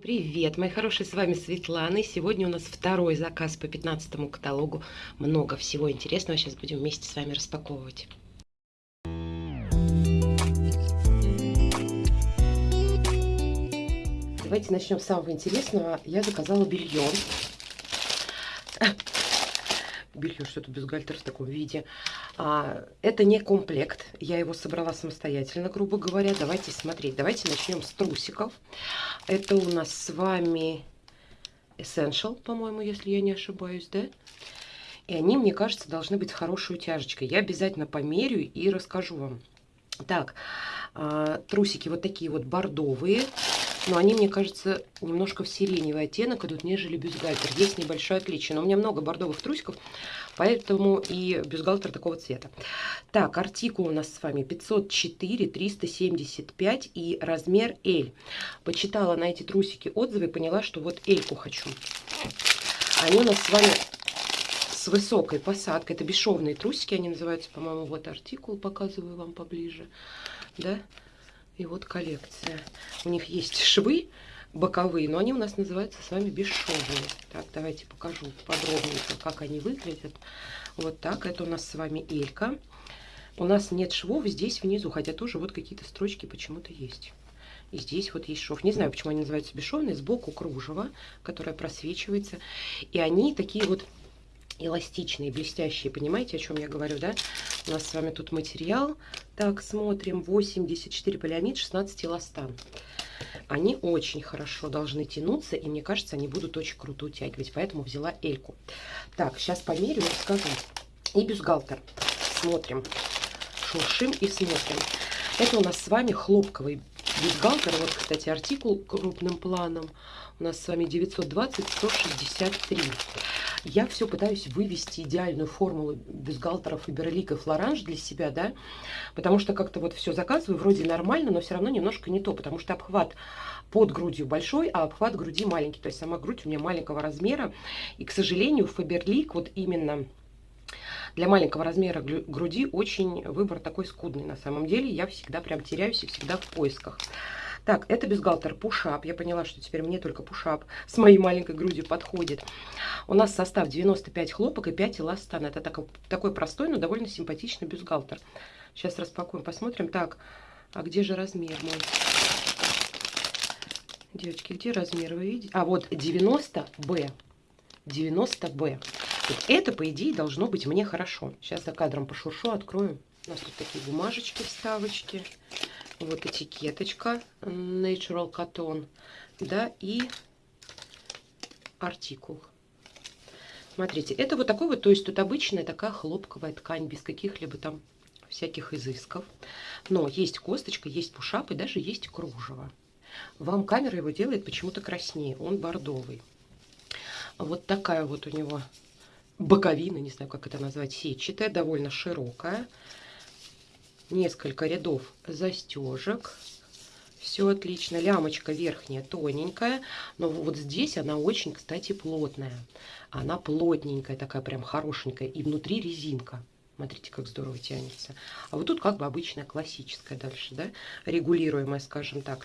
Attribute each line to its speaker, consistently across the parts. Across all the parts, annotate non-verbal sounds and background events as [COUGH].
Speaker 1: Привет, мои хорошие, с вами Светлана. И сегодня у нас второй заказ по 15 каталогу. Много всего интересного. Сейчас будем вместе с вами распаковывать. Давайте начнем с самого интересного. Я заказала белье. Белье что-то бюстгальтер в таком виде. А, это не комплект. Я его собрала самостоятельно, грубо говоря. Давайте смотреть. Давайте начнем с трусиков. Это у нас с вами Essential, по-моему, если я не ошибаюсь, да? И они, мне кажется, должны быть хорошей утяжечкой. Я обязательно померю и расскажу вам. Так, а, трусики вот такие вот бордовые. Но они, мне кажется, немножко в сиреневый оттенок идут, нежели бюстгальтер. Есть небольшое отличие. Но у меня много бордовых трусиков, поэтому и бюстгальтер такого цвета. Так, артикул у нас с вами 504, 375 и размер L. Почитала на эти трусики отзывы и поняла, что вот L-ку хочу. Они у нас с вами с высокой посадкой. Это бесшовные трусики, они называются, по-моему, вот артикул, показываю вам поближе. Да? И вот коллекция. У них есть швы боковые, но они у нас называются с вами бесшовные. Так, давайте покажу подробненько, как они выглядят. Вот так, это у нас с вами элька. У нас нет швов здесь внизу, хотя тоже вот какие-то строчки почему-то есть. И здесь вот есть шов. Не знаю, почему они называются бесшовные. Сбоку кружево, которое просвечивается. И они такие вот эластичные, блестящие. Понимаете, о чем я говорю, да? У нас с вами тут материал. Так, смотрим. 84 полиамид, 16 эластан. Они очень хорошо должны тянуться, и мне кажется, они будут очень круто утягивать. Поэтому взяла эльку. Так, сейчас померю и расскажу. И бюстгальтер. Смотрим. Шуршим и смотрим. Это у нас с вами хлопковый бюстгальтер. Вот, кстати, артикул крупным планом. У нас с вами 920-163. Я все пытаюсь вывести идеальную формулу бюстгальтеров и берликов лоранж для себя, да, потому что как-то вот все заказываю, вроде нормально, но все равно немножко не то, потому что обхват под грудью большой, а обхват груди маленький, то есть сама грудь у меня маленького размера, и, к сожалению, Фаберлик вот именно для маленького размера груди очень выбор такой скудный на самом деле. Я всегда прям теряюсь и всегда в поисках. Так, это бюстгальтер пушап. Я поняла, что теперь мне только пушап с моей маленькой грудью подходит. У нас состав 95 хлопок и 5 эластан. Это так, такой простой, но довольно симпатичный бюстгальтер. Сейчас распакуем, посмотрим. Так, а где же размер мой? Девочки, где размер вы видите? А, вот 90Б. 90Б. Вот это, по идее, должно быть мне хорошо. Сейчас за кадром пошуршу, открою. У нас тут такие бумажечки, вставочки. Вот этикеточка Natural Cotton. Да, и артикул. Смотрите, это вот такой вот, то есть тут обычная такая хлопковая ткань, без каких-либо там всяких изысков. Но есть косточка, есть пушап и даже есть кружево. Вам камера его делает почему-то краснее, он бордовый. Вот такая вот у него боковина, не знаю, как это назвать, сетчатая, довольно широкая несколько рядов застежек. Все отлично. Лямочка верхняя тоненькая, но вот здесь она очень, кстати, плотная. Она плотненькая, такая прям хорошенькая. И внутри резинка. Смотрите, как здорово тянется. А вот тут как бы обычная классическая дальше, да, регулируемая, скажем так.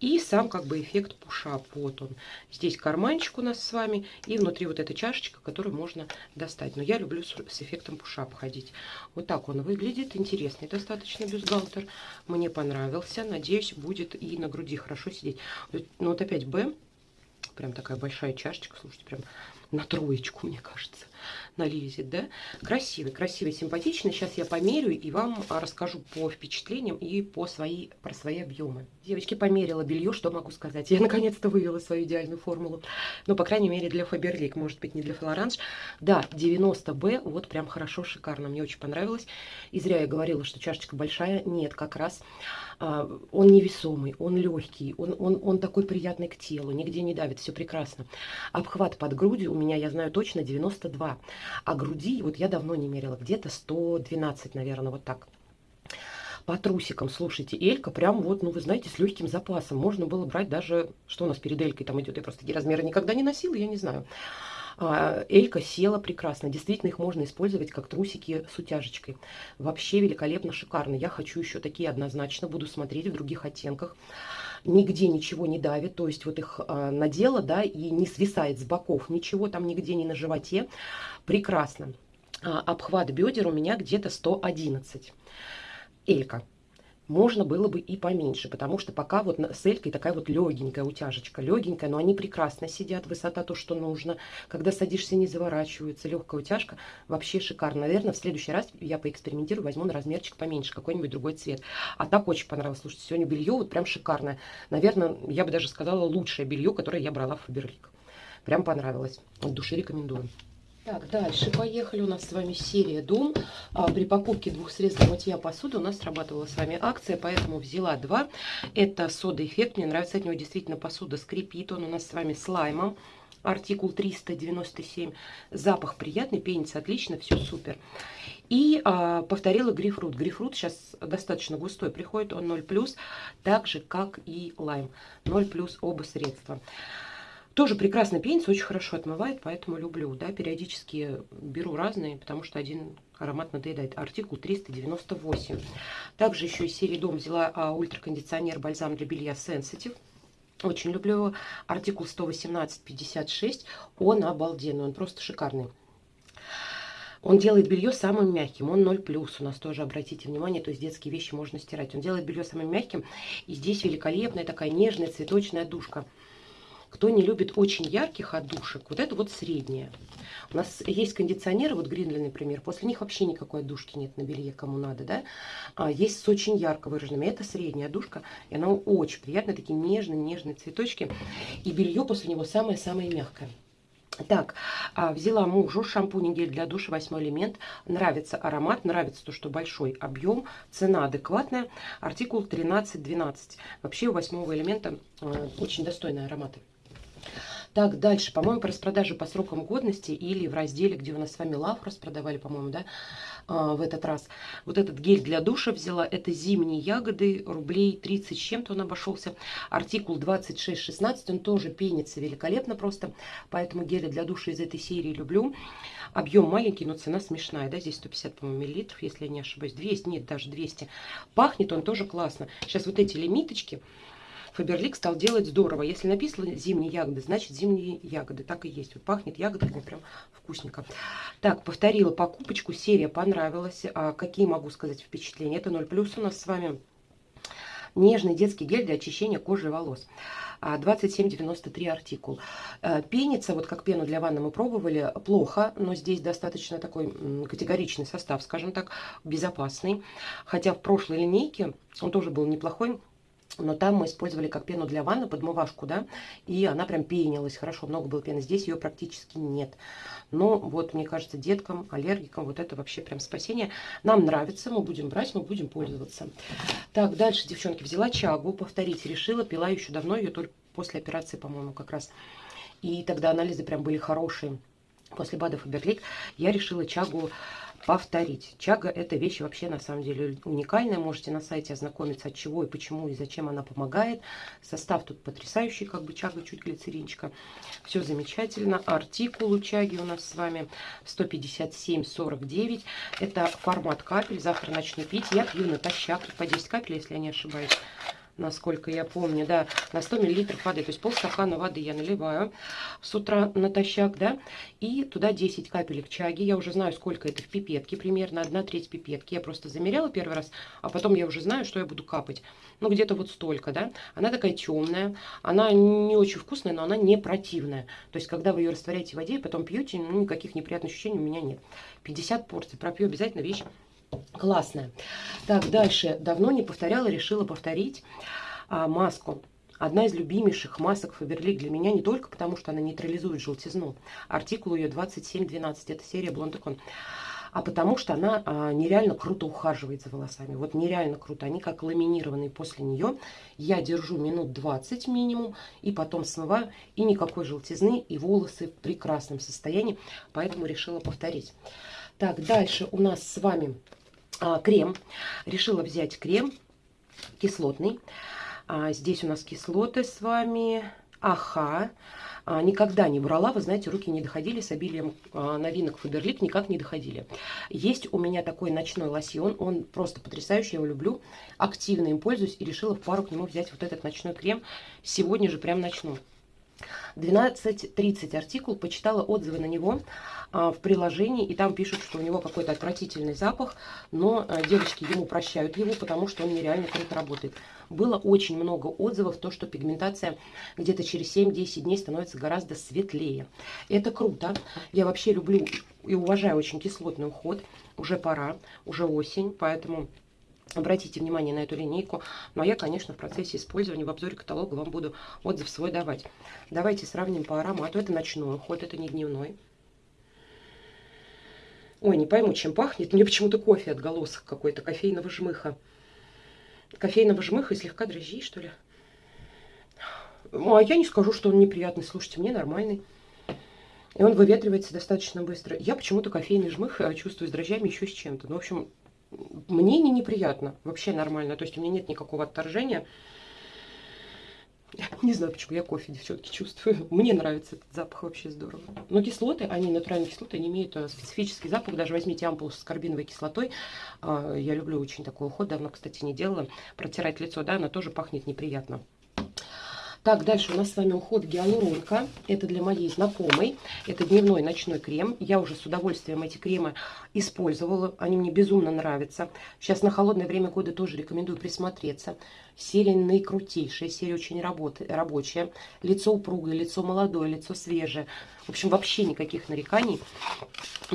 Speaker 1: И сам как бы эффект пушап, вот он. Здесь карманчик у нас с вами, и внутри вот эта чашечка, которую можно достать. Но я люблю с, с эффектом пушап ходить. Вот так он выглядит, интересный достаточно бюстгальтер. Мне понравился, надеюсь, будет и на груди хорошо сидеть. Ну вот опять Б, прям такая большая чашечка, слушайте, прям на троечку, мне кажется налезет, да? Красивый, красивый, симпатичный. Сейчас я померю и вам расскажу по впечатлениям и по свои, про свои объемы. Девочки, померила белье, что могу сказать? Я наконец-то вывела свою идеальную формулу. Ну, по крайней мере, для Фаберлик, может быть, не для Флоранж. Да, 90Б, вот прям хорошо, шикарно, мне очень понравилось. И зря я говорила, что чашечка большая. Нет, как раз а, он невесомый, он легкий, он, он, он такой приятный к телу, нигде не давит, все прекрасно. Обхват под грудью у меня, я знаю точно, 92. А груди, вот я давно не мерила, где-то 112, наверное, вот так. По трусикам, слушайте, Элька прям вот, ну вы знаете, с легким запасом. Можно было брать даже, что у нас перед Элькой там идет, я просто такие размеры никогда не носила, я не знаю. А, Элька села прекрасно. Действительно, их можно использовать как трусики с утяжечкой. Вообще великолепно, шикарно. Я хочу еще такие однозначно. Буду смотреть в других оттенках. Нигде ничего не давит, то есть вот их а, надела, да, и не свисает с боков ничего, там нигде не на животе. Прекрасно. А, обхват бедер у меня где-то 111. Элька можно было бы и поменьше, потому что пока вот с элькой такая вот легенькая утяжечка, легенькая, но они прекрасно сидят, высота то, что нужно. Когда садишься, не заворачиваются, легкая утяжка, вообще шикарно. Наверное, в следующий раз я поэкспериментирую, возьму на размерчик поменьше, какой-нибудь другой цвет. А так очень понравилось. Слушайте, сегодня белье вот прям шикарное. Наверное, я бы даже сказала, лучшее белье, которое я брала в Фаберлик. Прям понравилось. От души рекомендую. Так, дальше поехали. У нас с вами серия Дом. А, при покупке двух средств для мытья посуды у нас срабатывала с вами акция, поэтому взяла два. Это сода эффект. Мне нравится от него действительно посуда скрипит. Он у нас с вами с лаймом. Артикул 397. Запах приятный, пенится отлично, все супер. И а, повторила грейпфрут. Грейпфрут сейчас достаточно густой приходит, он 0+, так же, как и лайм. 0+, оба средства. Тоже прекрасно пенится, очень хорошо отмывает, поэтому люблю. Да, периодически беру разные, потому что один аромат надоедает. Артикул 398. Также еще из серии Дом взяла а, ультракондиционер бальзам для белья Sensitive. Очень люблю его. Артикул 118-56. Он обалденный, он просто шикарный. Он делает белье самым мягким, он 0 плюс. У нас тоже, обратите внимание, то есть детские вещи можно стирать. Он делает белье самым мягким. И здесь великолепная такая нежная цветочная душка. Кто не любит очень ярких отдушек, вот это вот средняя. У нас есть кондиционеры, вот Гринли, например, после них вообще никакой отдушки нет на белье, кому надо, да. А есть с очень ярко выраженными, это средняя отдушка, и она очень приятная, такие нежные-нежные цветочки. И белье после него самое-самое мягкое. Так, а, взяла мужу шампунь и гель для душа, восьмой элемент. Нравится аромат, нравится то, что большой объем, цена адекватная. Артикул 13-12. Вообще у восьмого элемента э, очень достойные ароматы. Так, дальше, по-моему, по распродаже по срокам годности или в разделе, где у нас с вами лав распродавали, по-моему, да, а, в этот раз. Вот этот гель для душа взяла, это зимние ягоды, рублей 30 с чем-то он обошелся. Артикул 2616, он тоже пенится великолепно просто, поэтому гели для душа из этой серии люблю. Объем маленький, но цена смешная, да, здесь 150, по-моему, миллилитров, если я не ошибаюсь, 200, нет, даже 200. Пахнет он тоже классно. Сейчас вот эти лимиточки, Фаберлик стал делать здорово. Если написано зимние ягоды, значит зимние ягоды. Так и есть. Вот пахнет ягодами прям вкусненько. Так, повторила покупочку. Серия понравилась. А какие могу сказать впечатления? Это 0 плюс у нас с вами. Нежный детский гель для очищения кожи и волос. 27,93 а, артикул. А, пенится, вот как пену для ванны мы пробовали, плохо, но здесь достаточно такой категоричный состав, скажем так, безопасный. Хотя в прошлой линейке он тоже был неплохой, но там мы использовали как пену для ванны, подмывашку, да, и она прям пенилась хорошо, много было пены. Здесь ее практически нет. Но вот, мне кажется, деткам, аллергикам вот это вообще прям спасение. Нам нравится, мы будем брать, мы будем пользоваться. Так, дальше, девчонки, взяла чагу, повторить решила, пила еще давно, ее только после операции, по-моему, как раз. И тогда анализы прям были хорошие. После БАДа Фаберлик я решила чагу повторить. Чага это вещь вообще на самом деле уникальная. Можете на сайте ознакомиться, от чего и почему и зачем она помогает. Состав тут потрясающий, как бы чага, чуть глицеринчика. Все замечательно. Артикул у чаги у нас с вами 157,49. Это формат капель. Завтра начну пить. Я пью натощак по 10 капель, если я не ошибаюсь насколько я помню, да, на 100 миллилитров воды, то есть полстакана воды я наливаю с утра натощак, да, и туда 10 капелек чаги, я уже знаю, сколько это в пипетке, примерно 1 треть пипетки, я просто замеряла первый раз, а потом я уже знаю, что я буду капать, ну, где-то вот столько, да, она такая темная, она не очень вкусная, но она не противная, то есть, когда вы ее растворяете в воде и потом пьете, ну, никаких неприятных ощущений у меня нет, 50 порций, пропью обязательно вещь Классная. Так, дальше. Давно не повторяла, решила повторить а, маску. Одна из любимейших масок Faberlic для меня не только потому, что она нейтрализует желтизну. Артикул ее 2712, это серия Blondecon. А потому что она а, нереально круто ухаживает за волосами. Вот нереально круто. Они как ламинированные после нее. Я держу минут 20 минимум. И потом смываю. И никакой желтизны. И волосы в прекрасном состоянии. Поэтому решила повторить. Так, дальше у нас с вами крем. Решила взять крем кислотный. А, здесь у нас кислоты с вами Аха. А, никогда не брала, вы знаете, руки не доходили с обилием а, новинок Фаберлик, никак не доходили. Есть у меня такой ночной лосьон, он просто потрясающий, я его люблю, активно им пользуюсь и решила в пару к нему взять вот этот ночной крем. Сегодня же прям начну. 12.30 артикул, почитала отзывы на него а, в приложении, и там пишут, что у него какой-то отвратительный запах, но а, девочки ему прощают его, потому что он нереально круто работает. Было очень много отзывов, то, что пигментация где-то через 7-10 дней становится гораздо светлее. Это круто. Я вообще люблю и уважаю очень кислотный уход. Уже пора, уже осень, поэтому Обратите внимание на эту линейку. Ну, а я, конечно, в процессе использования в обзоре каталога вам буду отзыв свой давать. Давайте сравним по аромату. Это ночной уход, это не дневной. Ой, не пойму, чем пахнет. Мне почему-то кофе отголосок какой-то, кофейного жмыха. Кофейного жмыха и слегка дрожжей, что ли. Ну, а я не скажу, что он неприятный. Слушайте, мне нормальный. И он выветривается достаточно быстро. Я почему-то кофейный жмых э, чувствую с дрожжами еще с чем-то. Ну, в общем, мне не неприятно, вообще нормально. То есть у меня нет никакого отторжения. Не знаю, почему я кофе, девчонки, чувствую. Мне нравится этот запах, вообще здорово. Но кислоты, они, натуральные кислоты, они имеют э, специфический запах. Даже возьмите ампулу с карбиновой кислотой. А, я люблю очень такой уход, давно, кстати, не делала. Протирать лицо, да, она тоже пахнет неприятно. Так, дальше у нас с вами уход гиалуронка. Это для моей знакомой. Это дневной ночной крем. Я уже с удовольствием эти кремы использовала. Они мне безумно нравятся. Сейчас на холодное время года тоже рекомендую присмотреться. Серия наикрутейшая, серия очень работы, рабочая. Лицо упругое, лицо молодое, лицо свежее. В общем, вообще никаких нареканий.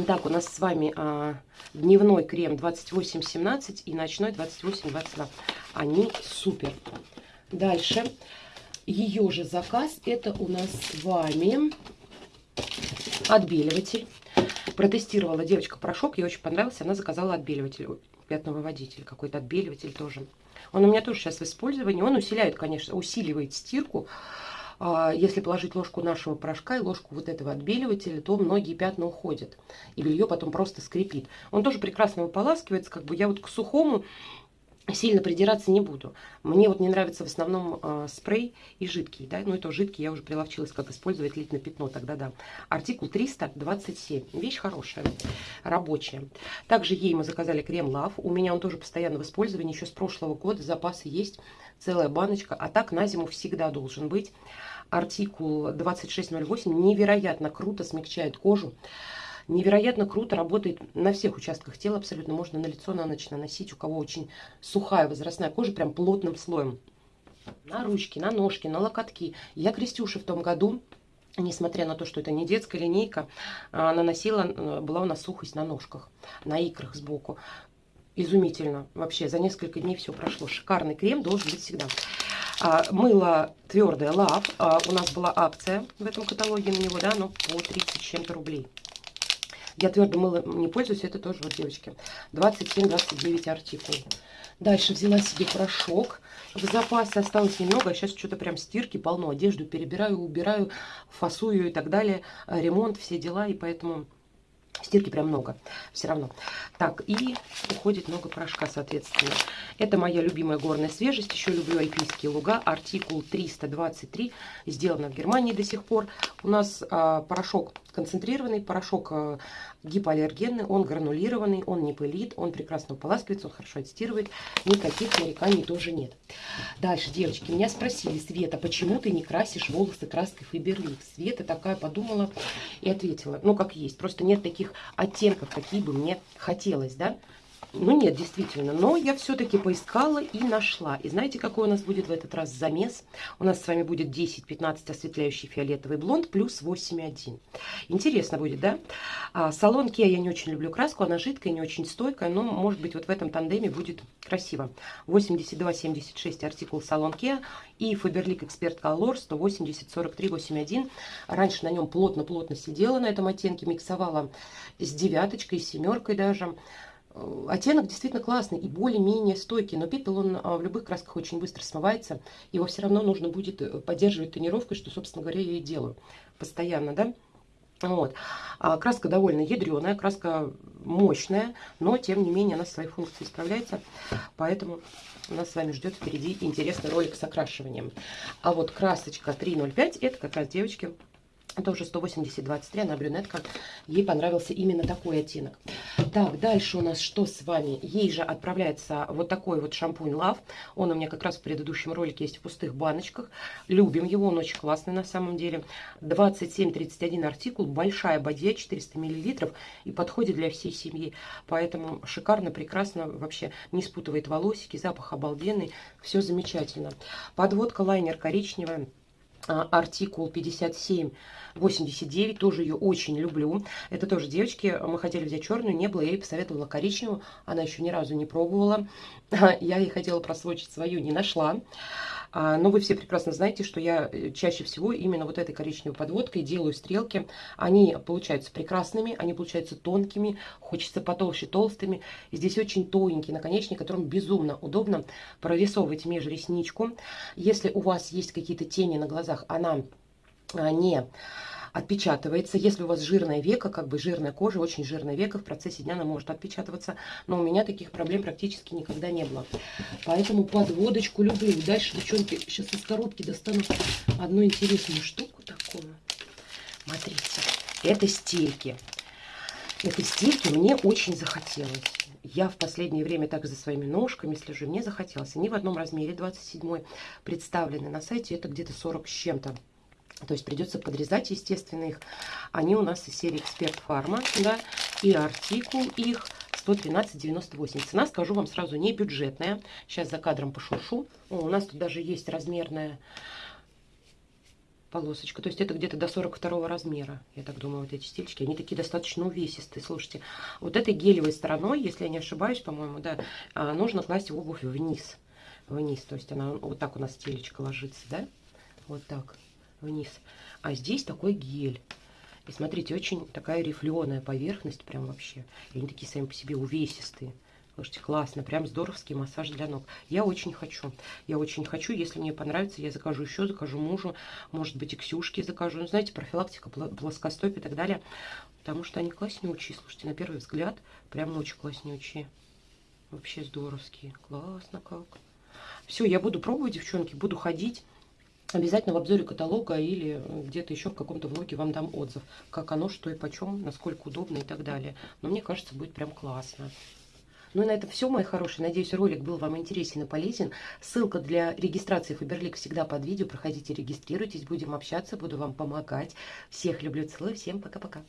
Speaker 1: Так, у нас с вами а, дневной крем 2817 и ночной 2822. Они супер. Дальше ее же заказ. Это у нас с вами отбеливатель. Протестировала девочка порошок, ей очень понравился. Она заказала отбеливатель, пятновыводитель, какой-то отбеливатель тоже. Он у меня тоже сейчас в использовании. Он усиляет, конечно, усиливает стирку. А, если положить ложку нашего порошка и ложку вот этого отбеливателя, то многие пятна уходят. И белье потом просто скрипит. Он тоже прекрасно выполаскивается. Как бы я вот к сухому сильно придираться не буду. Мне вот не нравится в основном э, спрей и жидкий, да, ну это жидкий, я уже приловчилась, как использовать лить на пятно, тогда да. Артикул 327, вещь хорошая, рабочая. Также ей мы заказали крем Love, у меня он тоже постоянно в использовании, еще с прошлого года, запасы есть, целая баночка, а так на зиму всегда должен быть. Артикул 2608 невероятно круто смягчает кожу, невероятно круто работает на всех участках тела, абсолютно можно на лицо на ночь наносить, у кого очень сухая возрастная кожа, прям плотным слоем. На ручки, на ножки, на локотки. Я Крестюше в том году несмотря на то, что это не детская линейка, а, наносила, э, была у нас сухость на ножках, на икрах сбоку. Изумительно. Вообще, за несколько дней все прошло. Шикарный крем должен быть всегда. А, мыло твердое Love. А, у нас была акция в этом каталоге на него, да, но по 30 чем-то рублей. Я твердо мыло не пользуюсь, это тоже вот, девочки, 27-29 артикул. Дальше взяла себе порошок. В запасе осталось немного, сейчас что-то прям стирки полно. Одежду перебираю, убираю, фасую и так далее. Ремонт, все дела, и поэтому Стирки прям много, все равно. Так, и уходит много порошка, соответственно. Это моя любимая горная свежесть. Еще люблю альпийские луга. Артикул 323. Сделано в Германии до сих пор. У нас а, порошок концентрированный, порошок а, гипоаллергенный. Он гранулированный, он не пылит, он прекрасно уполаскивается, он хорошо отстирывает. Никаких нареканий тоже нет. Дальше, девочки, меня спросили, Света, почему ты не красишь волосы краской Фаберлик? Света такая подумала и ответила, ну как есть, просто нет таких оттенков, какие бы мне хотелось, да. Ну нет, действительно, но я все-таки поискала и нашла. И знаете, какой у нас будет в этот раз замес? У нас с вами будет 10-15 осветляющий фиолетовый блонд плюс 8,1. Интересно будет, да? А, салон Kia я не очень люблю краску, она жидкая, не очень стойкая, но может быть вот в этом тандеме будет красиво. 82-76 артикул салон Kia и Faberlic Expert Color 180-43-81. Раньше на нем плотно-плотно сидела на этом оттенке, миксовала с девяточкой, с семеркой даже. Э, оттенок действительно классный и более-менее стойкий, но пепел он а, в любых красках очень быстро смывается. Его все равно нужно будет э, поддерживать тонировкой, что, собственно говоря, я и делаю постоянно, да. Вот. А краска довольно ядреная, краска мощная, но тем не менее она свои функции справляется. Поэтому нас с вами ждет впереди интересный ролик с окрашиванием. А вот красочка 305 это как раз девочки тоже 180-23, она брюнетка. Ей понравился именно такой оттенок. Так, дальше у нас что с вами? Ей же отправляется вот такой вот шампунь Love. Он у меня как раз в предыдущем ролике есть в пустых баночках. Любим его, он очень классный на самом деле. 27-31 артикул, большая бадья, 400 мл и подходит для всей семьи. Поэтому шикарно, прекрасно, вообще не спутывает волосики, запах обалденный, все замечательно. Подводка лайнер коричневая артикул 5789, тоже ее очень люблю. Это тоже девочки, мы хотели взять черную, не было, я ей посоветовала коричневую, она еще ни разу не пробовала. [LAUGHS] Я ей хотела просвочить свою, не нашла. А, но вы все прекрасно знаете, что я э, чаще всего именно вот этой коричневой подводкой делаю стрелки. Они получаются прекрасными, они получаются тонкими, хочется потолще толстыми. здесь очень тоненький наконечник, которым безумно удобно прорисовывать межресничку. Если у вас есть какие-то тени на глазах, она а, не отпечатывается. Если у вас жирное веко, как бы жирная кожа, очень жирное веко, в процессе дня она может отпечатываться. Но у меня таких проблем практически никогда не было. Поэтому подводочку люблю. Дальше, девчонки, сейчас из коробки достану одну интересную штуку такую. Смотрите, это стельки. Это стельки мне очень захотелось. Я в последнее время так за своими ножками слежу. Мне захотелось. Они в одном размере, 27 представлены на сайте. Это где-то 40 с чем-то. То есть придется подрезать, естественно, их. Они у нас из серии Эксперт Фарма, да, и артикул их 113,98. Цена, скажу вам сразу, не бюджетная. Сейчас за кадром пошуршу. О, у нас тут даже есть размерная полосочка. То есть это где-то до 42 размера, я так думаю, вот эти стильчики. Они такие достаточно увесистые. Слушайте, вот этой гелевой стороной, если я не ошибаюсь, по-моему, да, а, нужно класть обувь вниз. Вниз, то есть она вот так у нас стелечка ложится, да? Вот так вниз. А здесь такой гель. И смотрите, очень такая рифленая поверхность, прям вообще. И они такие сами по себе увесистые. Слушайте, классно, прям здоровский массаж для ног. Я очень хочу, я очень хочу, если мне понравится, я закажу еще, закажу мужу, может быть и Ксюшке закажу. Ну, знаете, профилактика, плоскостоп и так далее. Потому что они класснючие, слушайте, на первый взгляд, прям очень класснючие. Вообще здоровские, классно как. Все, я буду пробовать, девчонки, буду ходить. Обязательно в обзоре каталога или где-то еще в каком-то влоге вам дам отзыв, как оно, что и почем, насколько удобно и так далее. Но мне кажется, будет прям классно. Ну и на этом все, мои хорошие. Надеюсь, ролик был вам интересен и полезен. Ссылка для регистрации Фаберлик всегда под видео. Проходите, регистрируйтесь, будем общаться, буду вам помогать. Всех люблю, целую, всем пока-пока.